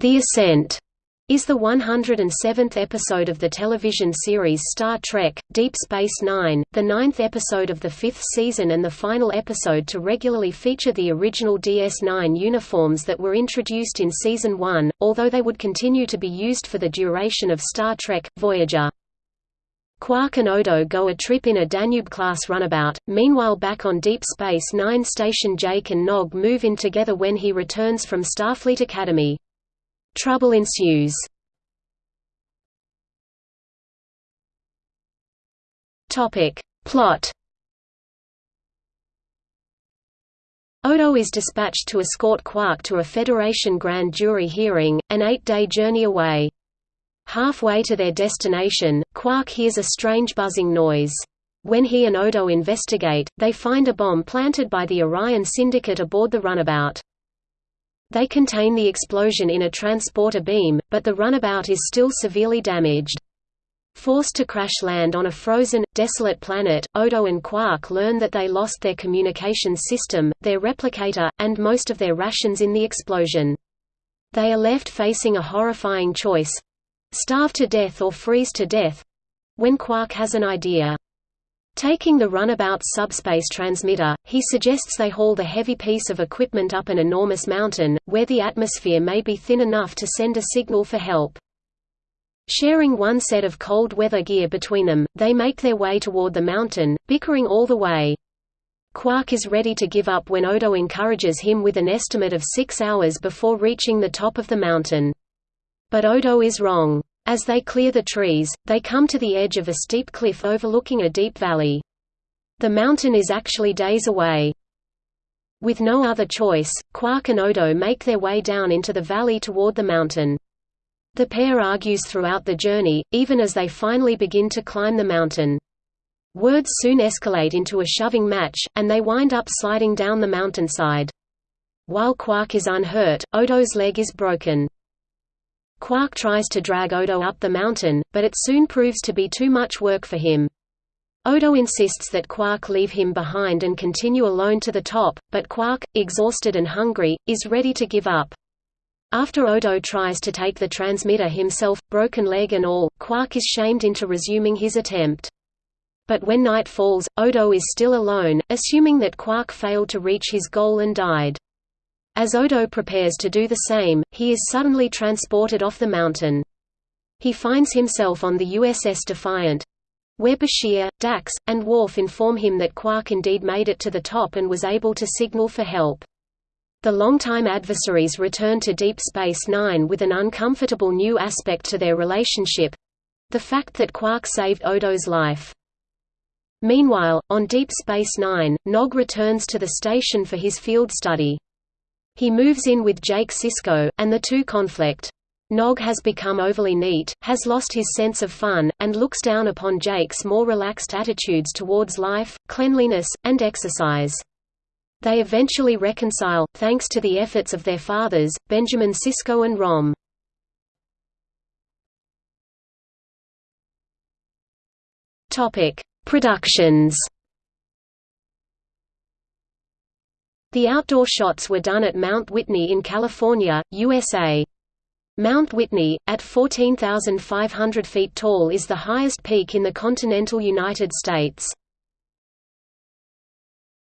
The Ascent is the 107th episode of the television series Star Trek, Deep Space Nine, the ninth episode of the fifth season and the final episode to regularly feature the original DS9 uniforms that were introduced in Season 1, although they would continue to be used for the duration of Star Trek, Voyager. Quark and Odo go a trip in a Danube-class runabout, meanwhile back on Deep Space Nine station Jake and Nog move in together when he returns from Starfleet Academy. Trouble ensues. Topic. Plot Odo is dispatched to escort Quark to a Federation grand jury hearing, an eight-day journey away. Halfway to their destination, Quark hears a strange buzzing noise. When he and Odo investigate, they find a bomb planted by the Orion Syndicate aboard the runabout. They contain the explosion in a transporter beam, but the runabout is still severely damaged. Forced to crash land on a frozen, desolate planet, Odo and Quark learn that they lost their communications system, their replicator, and most of their rations in the explosion. They are left facing a horrifying choice—starve to death or freeze to death—when Quark has an idea. Taking the runabout's subspace transmitter, he suggests they haul the heavy piece of equipment up an enormous mountain, where the atmosphere may be thin enough to send a signal for help. Sharing one set of cold weather gear between them, they make their way toward the mountain, bickering all the way. Quark is ready to give up when Odo encourages him with an estimate of six hours before reaching the top of the mountain. But Odo is wrong. As they clear the trees, they come to the edge of a steep cliff overlooking a deep valley. The mountain is actually days away. With no other choice, Quark and Odo make their way down into the valley toward the mountain. The pair argues throughout the journey, even as they finally begin to climb the mountain. Words soon escalate into a shoving match, and they wind up sliding down the mountainside. While Quark is unhurt, Odo's leg is broken. Quark tries to drag Odo up the mountain, but it soon proves to be too much work for him. Odo insists that Quark leave him behind and continue alone to the top, but Quark, exhausted and hungry, is ready to give up. After Odo tries to take the transmitter himself, broken leg and all, Quark is shamed into resuming his attempt. But when night falls, Odo is still alone, assuming that Quark failed to reach his goal and died. As Odo prepares to do the same, he is suddenly transported off the mountain. He finds himself on the USS Defiant, where Bashir, Dax, and Worf inform him that Quark indeed made it to the top and was able to signal for help. The longtime adversaries return to Deep Space Nine with an uncomfortable new aspect to their relationship—the fact that Quark saved Odo's life. Meanwhile, on Deep Space Nine, Nog returns to the station for his field study. He moves in with Jake Sisko, and the two conflict. Nog has become overly neat, has lost his sense of fun, and looks down upon Jake's more relaxed attitudes towards life, cleanliness, and exercise. They eventually reconcile, thanks to the efforts of their fathers, Benjamin Sisko and Rom. Productions The outdoor shots were done at Mount Whitney in California, USA. Mount Whitney, at 14,500 feet tall is the highest peak in the continental United States.